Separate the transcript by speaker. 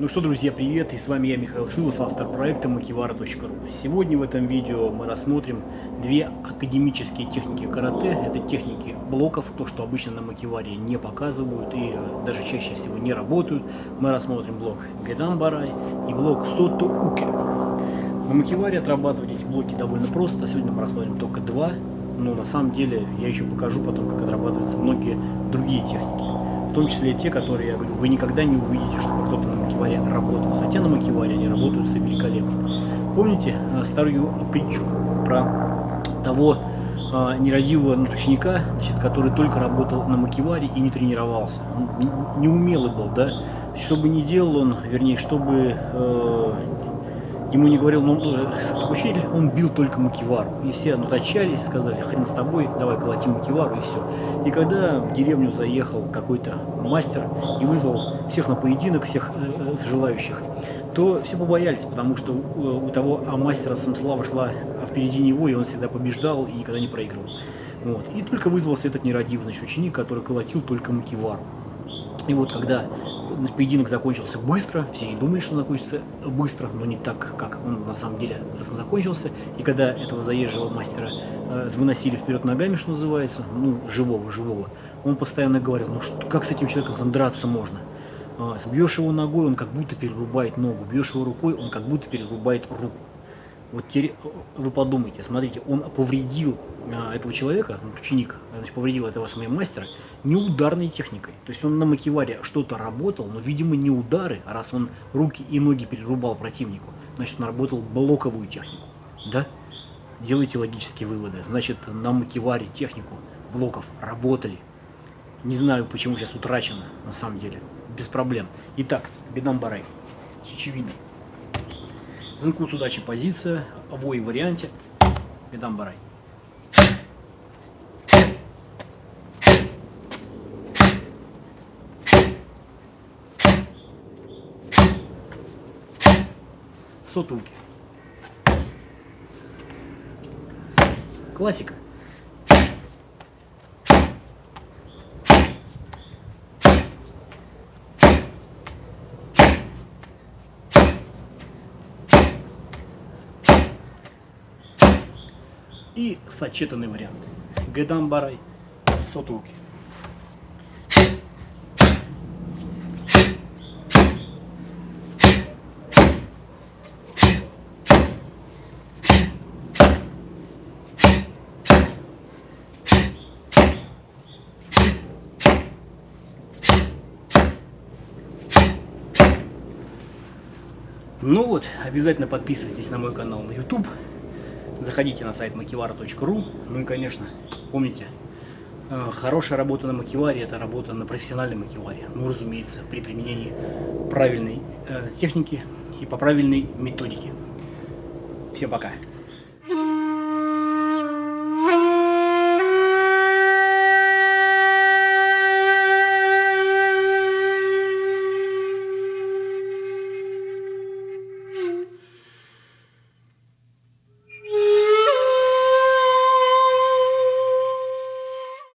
Speaker 1: Ну что, друзья, привет, и с вами я, Михаил Шилов, автор проекта Макивара.ру. Сегодня в этом видео мы рассмотрим две академические техники карате. Это техники блоков, то, что обычно на Макиваре не показывают и э, даже чаще всего не работают. Мы рассмотрим блок Гедан Барай и блок Сото Уке. На Макиваре отрабатывать эти блоки довольно просто. Сегодня мы рассмотрим только два, но на самом деле я еще покажу потом, как отрабатываются многие другие техники в том числе те, которые, я говорю, вы никогда не увидите, чтобы кто-то на макеваре работал. Хотя на макеваре они работают великолепно. Помните э, старую притчу про того э, нерадивого ученика, значит, который только работал на макеваре и не тренировался. Он неумелый был, да? Что бы ни делал он, вернее, чтобы э, ему не говорил, ну, э, учитель, он бил только макивару. И все отчаялись и сказали, хрен с тобой, давай колотим макивару и все. И когда в деревню заехал какой-то мастер и вызвал всех на поединок, всех э, э желающих, то все побоялись, потому что у, у того а мастера самслава шла впереди него, и он всегда побеждал и никогда не проигрывал. Вот. И только вызвался этот нерадивый значит, ученик, который колотил только макивару. И вот когда поединок закончился быстро, все не думали, что он закончится быстро, но не так, как он на самом деле закончился. И когда этого заезжего мастера э, выносили вперед ногами, что называется, ну, живого, живого, он постоянно говорил, ну, что, как с этим человеком драться можно? А, бьешь его ногой, он как будто перерубает ногу, бьешь его рукой, он как будто перерубает руку. Вот теперь вы подумайте, смотрите, он повредил а, этого человека, ну, ученик, значит, повредил этого своего мастера не ударной техникой. То есть он на макеваре что-то работал, но, видимо, не удары, а раз он руки и ноги перерубал противнику, значит, он работал блоковую технику. Да? Делайте логические выводы. Значит, на макеваре технику блоков работали. Не знаю, почему сейчас утрачено, на самом деле. Без проблем. Итак, бедам барай. Чечевина. Зенкут удачи позиция, обои варианте. Бедам барай. Сотулки. Классика. И сочетанный вариант. Гедамбарай, сотулки. Ну вот, обязательно подписывайтесь на мой канал на YouTube. Заходите на сайт makivara.ru. Ну и, конечно, помните, э, хорошая работа на макиваре – это работа на профессиональной макиваре. Ну, разумеется, при применении правильной э, техники и по правильной методике. Всем пока!